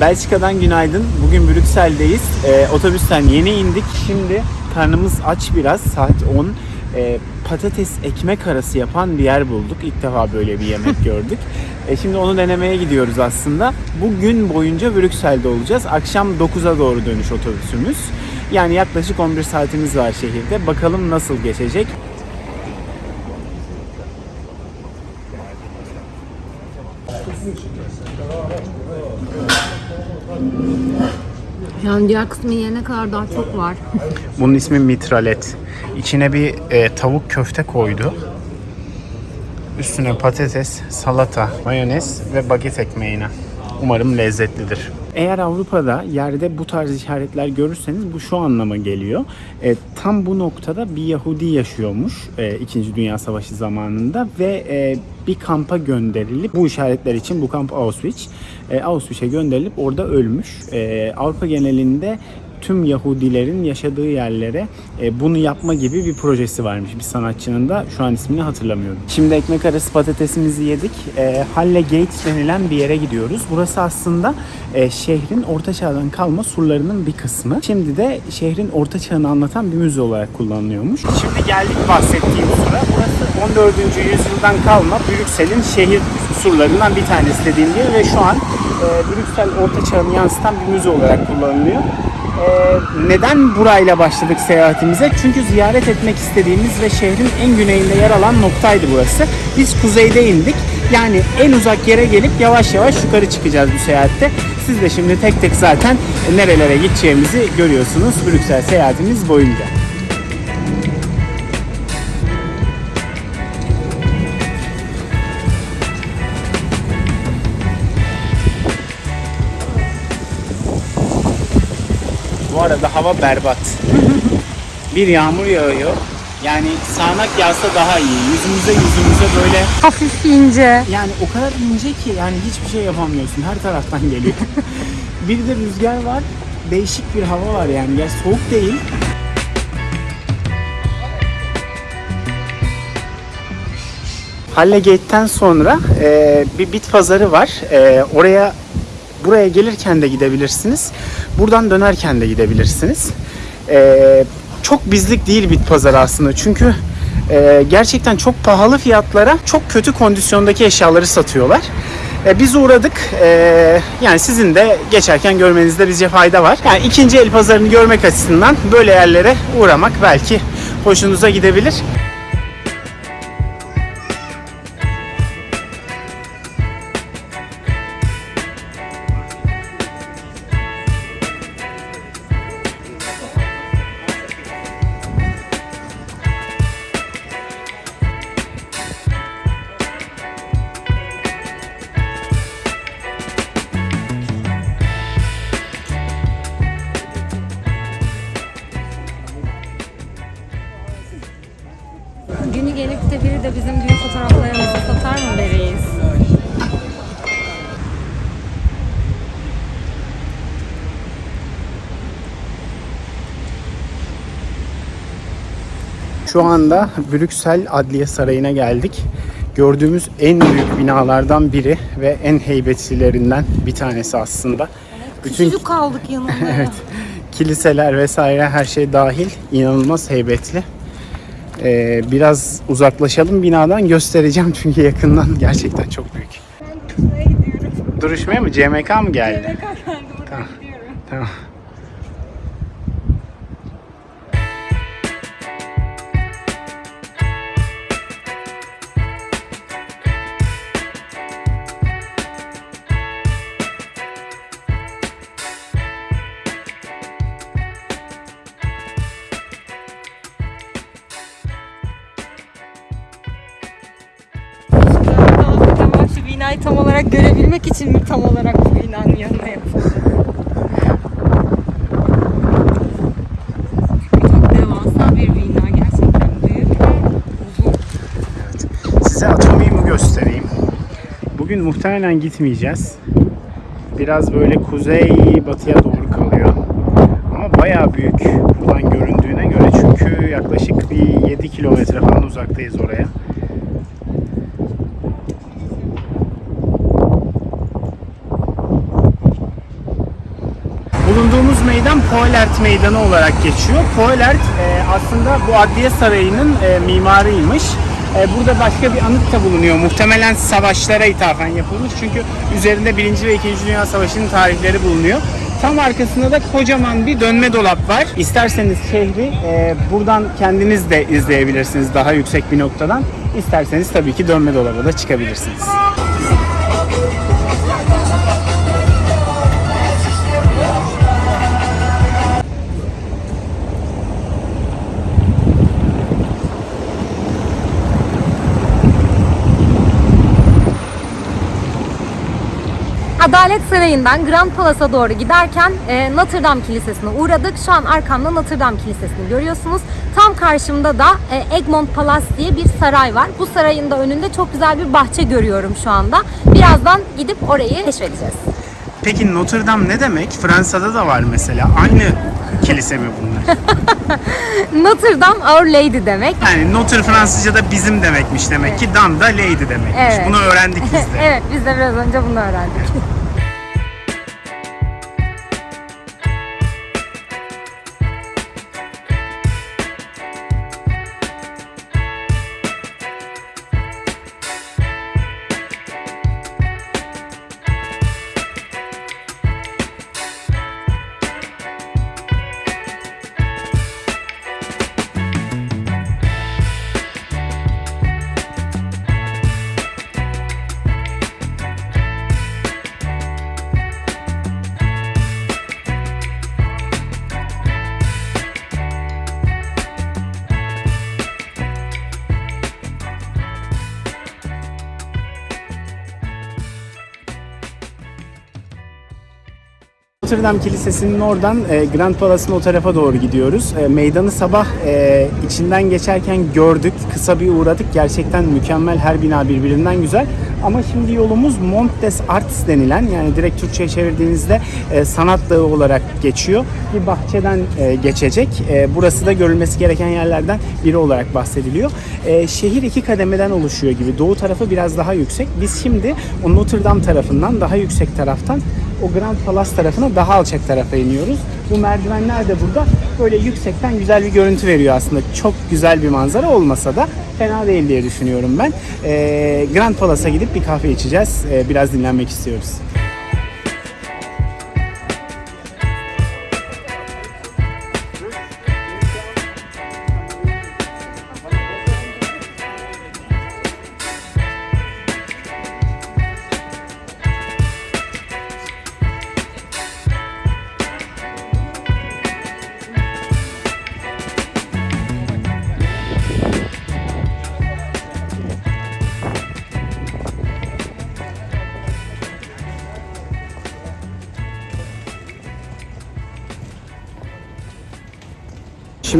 Belçika'dan günaydın. Bugün Brüksel'deyiz. Ee, otobüsten yeni indik. Şimdi karnımız aç biraz. Saat 10. Ee, patates ekmek arası yapan bir yer bulduk. İlk defa böyle bir yemek gördük. Ee, şimdi onu denemeye gidiyoruz aslında. Bugün boyunca Brüksel'de olacağız. Akşam 9'a doğru dönüş otobüsümüz. Yani yaklaşık 11 saatimiz var şehirde. Bakalım nasıl geçecek. Yani diğer kısmı yiyene kadar daha çok var. Bunun ismi mitralet. İçine bir e, tavuk köfte koydu. Üstüne patates, salata, mayonez ve baget ekmeğine. Umarım lezzetlidir. Eğer Avrupa'da yerde bu tarz işaretler görürseniz bu şu anlama geliyor. E, tam bu noktada bir Yahudi yaşıyormuş e, İkinci Dünya Savaşı zamanında ve e, bir kampa gönderilip bu işaretler için bu kamp Auschwitz. E, Auschwitz'e gönderilip orada ölmüş. E, Avrupa genelinde tüm Yahudilerin yaşadığı yerlere e, bunu yapma gibi bir projesi varmış bir sanatçının da şu an ismini hatırlamıyorum. Şimdi ekmek arası patatesimizi yedik. E, Halle Gates denilen bir yere gidiyoruz. Burası aslında e, şehrin orta çağdan kalma surlarının bir kısmı. Şimdi de şehrin orta çağını anlatan bir müze olarak kullanılıyormuş. Şimdi geldik bahsettiğim sura. Burası 14. yüzyıldan kalma Brüksel'in şehir surlarından bir tanesi dediğim gibi ve şu an e, Brüksel orta çağını yansıtan bir müze olarak kullanılıyor. Ee, neden burayla başladık seyahatimize? Çünkü ziyaret etmek istediğimiz ve şehrin en güneyinde yer alan noktaydı burası. Biz kuzeyde indik. Yani en uzak yere gelip yavaş yavaş yukarı çıkacağız bu seyahatte. Siz de şimdi tek tek zaten nerelere gideceğimizi görüyorsunuz Brüksel seyahatimiz boyunca. Arada hava berbat. bir yağmur yağıyor. Yani sağanak yağsa daha iyi. Yüzümüze yüzümüze böyle Hafif ince. yani o kadar ince ki yani hiçbir şey yapamıyorsun. Her taraftan geliyor. bir de rüzgar var. Değişik bir hava var yani. Ya soğuk değil. Halle Gate'ten sonra e, bir bit pazarı var. E, oraya buraya gelirken de gidebilirsiniz. Buradan dönerken de gidebilirsiniz. E, çok bizlik değil bit pazarı aslında. Çünkü e, gerçekten çok pahalı fiyatlara çok kötü kondisyondaki eşyaları satıyorlar. E, biz uğradık. E, yani sizin de geçerken görmenizde bizce fayda var. Yani ikinci el pazarını görmek açısından böyle yerlere uğramak belki hoşunuza gidebilir. Şu anda Brüksel Adliye Sarayı'na geldik. Gördüğümüz en büyük binalardan biri ve en heybetlilerinden bir tanesi aslında. Bütün Küçücük kaldık yanında. evet, kiliseler vesaire her şey dahil inanılmaz heybetli. Ee, biraz uzaklaşalım binadan göstereceğim çünkü yakından gerçekten çok büyük. Nereye gidiyorum? Duruşmaya mı? CMK mı geldi? Kadar oraya Tamam. gidiyorum. Tamam tam olarak görebilmek için mi tam olarak bu binanın yanına yapıldı? Çok devasa bir bina gerçekten büyük ve uzun. Size atomiumu göstereyim. Bugün muhtemelen gitmeyeceğiz. Biraz böyle kuzey batıya doğru kalıyor. Ama bayağı büyük buradan göründüğüne göre çünkü yaklaşık bir 7 kilometre falan uzaktayız oraya. Poelert Meydanı olarak geçiyor. Poelert e, aslında bu Adliye Sarayı'nın e, mimarıymış. E, burada başka bir anıt da bulunuyor. Muhtemelen savaşlara ithafen yapılmış. Çünkü üzerinde 1. ve 2. Dünya Savaşı'nın tarihleri bulunuyor. Tam arkasında da kocaman bir dönme dolap var. İsterseniz şehri e, buradan kendiniz de izleyebilirsiniz daha yüksek bir noktadan. İsterseniz tabii ki dönme dolaba da çıkabilirsiniz. Adalet Sarayı'ndan Grand Palace'a doğru giderken e, Notre Dame Kilisesi'ne uğradık. Şu an arkamda Notre Dame Kilisesi'ni görüyorsunuz. Tam karşımda da e, Egmont Palace diye bir saray var. Bu sarayın da önünde çok güzel bir bahçe görüyorum şu anda. Birazdan gidip orayı keşfedeceğiz. Peki Notre Dame ne demek? Fransa'da da var mesela. Aynı kilise mi bunlar? Notre Dame Our Lady demek. Yani Notre Fransızca'da bizim demekmiş demek ki Dame da Lady demekmiş. Evet. Bunu öğrendik biz de. evet biz de biraz önce bunu öğrendik. Notre Dame Kilisesi'nin oradan e, Grand Palace'ın o tarafa doğru gidiyoruz. E, meydanı sabah e, içinden geçerken gördük. Kısa bir uğradık. Gerçekten mükemmel. Her bina birbirinden güzel. Ama şimdi yolumuz Mont des Arts denilen yani direkt Türkçe'ye çevirdiğinizde sanat dağı olarak geçiyor. Bir bahçeden e, geçecek. E, burası da görülmesi gereken yerlerden biri olarak bahsediliyor. E, şehir iki kademeden oluşuyor gibi. Doğu tarafı biraz daha yüksek. Biz şimdi o Notre Dame tarafından daha yüksek taraftan o Grand Palace tarafına daha alçak tarafa iniyoruz. Bu merdivenler de burada böyle yüksekten güzel bir görüntü veriyor aslında. Çok güzel bir manzara olmasa da fena değil diye düşünüyorum ben. Ee, Grand Palace'a gidip bir kahve içeceğiz. Ee, biraz dinlenmek istiyoruz.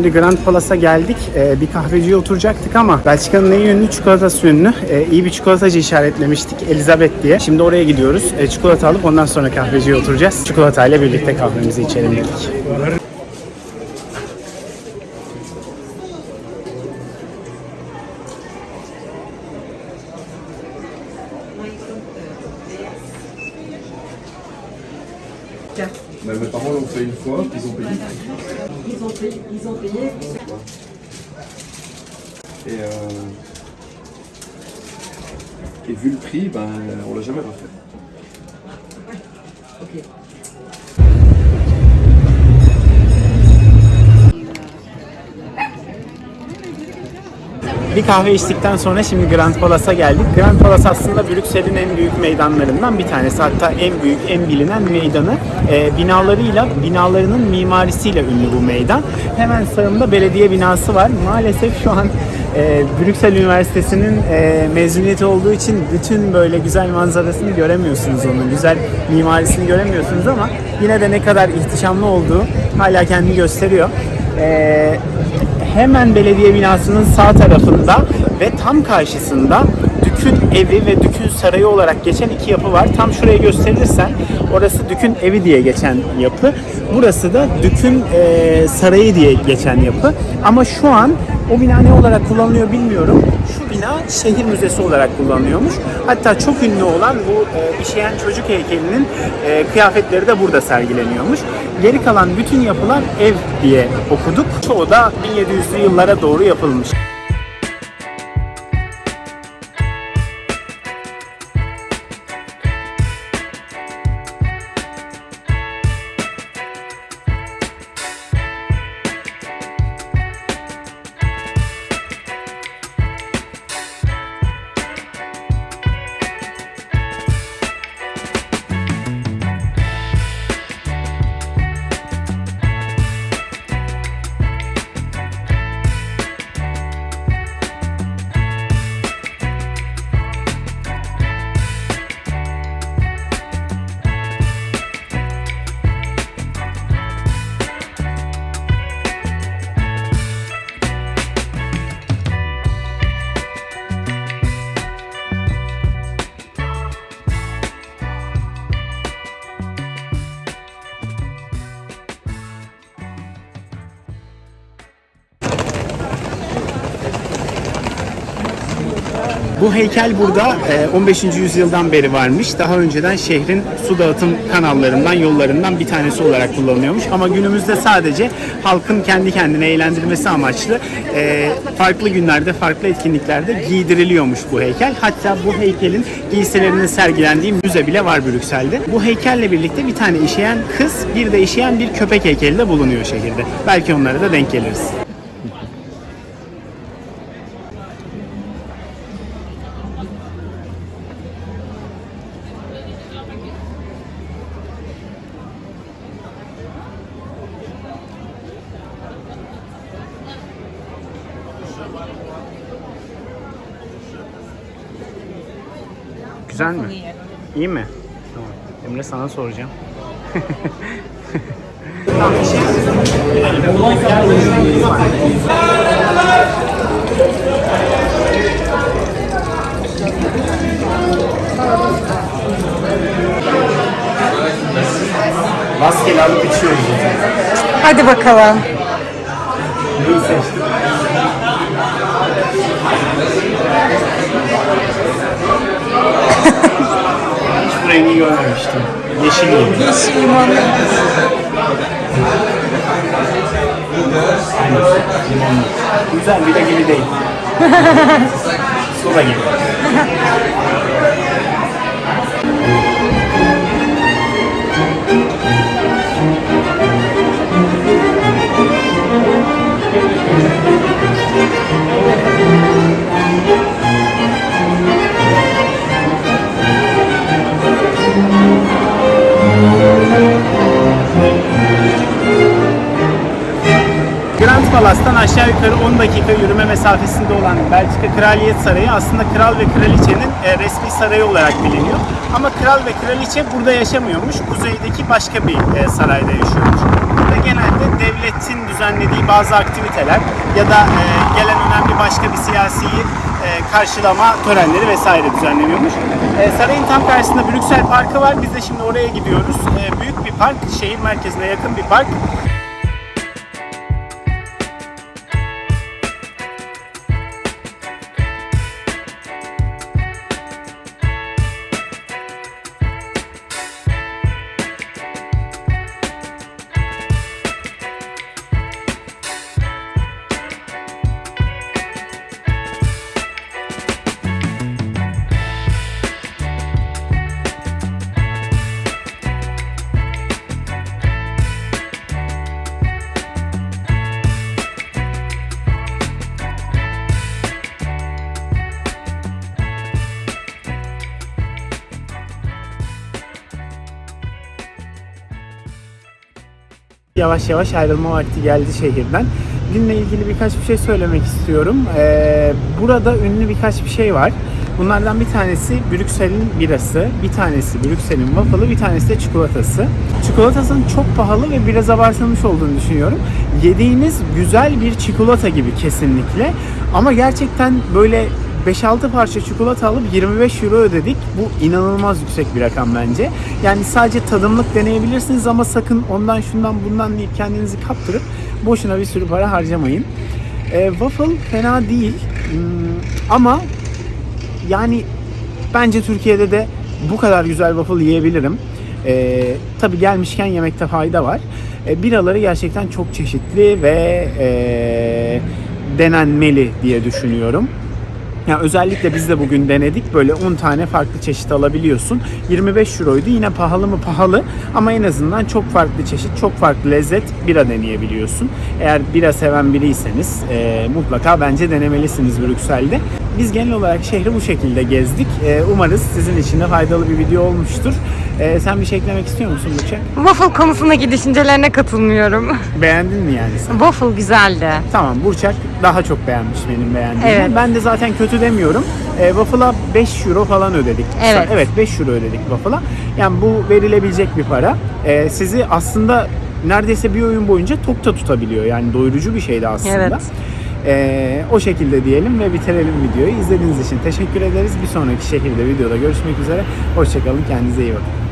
Şimdi Grand Palace'a geldik. Ee, bir kahveciye oturacaktık ama Belçika'nın en ünlü çikolatası ünlü. Ee, iyi bir çikolatacı işaretlemiştik Elizabeth diye. Şimdi oraya gidiyoruz. Ee, çikolata alıp ondan sonra kahveciye oturacağız. Çikolatayla birlikte kahvemizi içelim dedik. Merci. Bir kahve içtikten sonra şimdi Grand Palace'a geldik. Grand Palace aslında Brüksel'in en büyük meydanlarından bir tanesi. Hatta en büyük, en bilinen meydanı. Ee, binalarıyla, binalarının mimarisiyle ünlü bu meydan. Hemen sağımda belediye binası var. Maalesef şu an e, Brüksel Üniversitesi'nin e, mezuniyeti olduğu için bütün böyle güzel manzarasını göremiyorsunuz onun. Güzel mimarisini göremiyorsunuz ama yine de ne kadar ihtişamlı olduğu hala kendini gösteriyor. Ee, hemen belediye binasının sağ tarafında ve tam karşısında Dük'ün evi ve Dük'ün sarayı olarak geçen iki yapı var. Tam şuraya gösterirsen orası Dük'ün evi diye geçen yapı. Burası da Dük'ün e, sarayı diye geçen yapı. Ama şu an o bina ne olarak kullanılıyor bilmiyorum. Şu bina şehir müzesi olarak kullanılıyormuş. Hatta çok ünlü olan bu e, işeyen çocuk heykelinin e, kıyafetleri de burada sergileniyormuş. Geri kalan bütün yapılar ev diye okuduk. Çoğu da 1700'lü yıllara doğru yapılmış. Bu heykel burada e, 15. yüzyıldan beri varmış. Daha önceden şehrin su dağıtım kanallarından, yollarından bir tanesi olarak kullanılıyormuş. Ama günümüzde sadece halkın kendi kendine eğlendirmesi amaçlı e, farklı günlerde, farklı etkinliklerde giydiriliyormuş bu heykel. Hatta bu heykelin giysilerinin sergilendiği müze bile var Brüksel'de. Bu heykelle birlikte bir tane işeyen kız, bir de işeyen bir köpek heykeli de bulunuyor şehirde. Belki onlara da denk geliriz. Güzel mi? İyi mi? Tamam. Emre sana soracağım. Rastgele alıp içiyoruz. Hadi bakalım. Neyi seçtin? Rengi görmemiştim. Yeşil gibi. Yeşil limonlu. Güzel bir de gibi değil. Soda gibi. Yukarı 10 dakika yürüme mesafesinde olan Belçika Kraliyet Sarayı aslında kral ve kraliçenin e, resmi sarayı olarak biliniyor. Ama kral ve kraliçe burada yaşamıyormuş. Kuzeydeki başka bir e, sarayda yaşıyormuş. Burada genelde devletin düzenlediği bazı aktiviteler ya da e, gelen önemli başka bir siyasiyi karşılama törenleri vesaire düzenleniyormuş. Sarayın tam karşısında Brüksel Parkı var. Biz de şimdi oraya gidiyoruz. Büyük bir park, şehir merkezine yakın bir park. Yavaş yavaş ayrılma vakti geldi şehirden. Dinle ilgili birkaç bir şey söylemek istiyorum. Ee, burada ünlü birkaç bir şey var. Bunlardan bir tanesi Brüksel'in birası, bir tanesi Brüksel'in waffle'ı, bir tanesi de çikolatası. Çikolatasının çok pahalı ve biraz abartılmış olduğunu düşünüyorum. Yediğiniz güzel bir çikolata gibi kesinlikle. Ama gerçekten böyle 5-6 parça çikolata alıp 25 euro ödedik. Bu inanılmaz yüksek bir rakam bence. Yani sadece tadımlık deneyebilirsiniz ama sakın ondan şundan bundan deyip kendinizi kaptırıp boşuna bir sürü para harcamayın. E, waffle fena değil. Hmm, Ama yani bence Türkiye'de de bu kadar güzel waffle yiyebilirim. Ee, tabii gelmişken yemekte fayda var. Ee, biraları gerçekten çok çeşitli ve ee, denenmeli diye düşünüyorum. Ya özellikle biz de bugün denedik. Böyle 10 tane farklı çeşit alabiliyorsun. 25 euroydu. Yine pahalı mı pahalı ama en azından çok farklı çeşit, çok farklı lezzet bira deneyebiliyorsun. Eğer bira seven biriyseniz e, mutlaka bence denemelisiniz Brüksel'de. Biz genel olarak şehri bu şekilde gezdik. E, umarız sizin için de faydalı bir video olmuştur. E, sen bir şey eklemek istiyor musun Burçak? Waffle konusundaki düşüncelerine katılmıyorum. Beğendin mi yani sen? Waffle güzeldi. Tamam Burçak daha çok beğenmiş benim beğendiğimi. Evet. Ben de zaten kötü demiyorum. E, waffle'a 5 euro falan ödedik. Evet. Evet 5 euro ödedik waffle'a. Yani bu verilebilecek bir para. E, sizi aslında neredeyse bir oyun boyunca tokta tutabiliyor. Yani doyurucu bir şeydi aslında. Evet. E, o şekilde diyelim ve bitirelim videoyu. İzlediğiniz için teşekkür ederiz. Bir sonraki şehirde videoda görüşmek üzere. Hoşçakalın. Kendinize iyi bakın.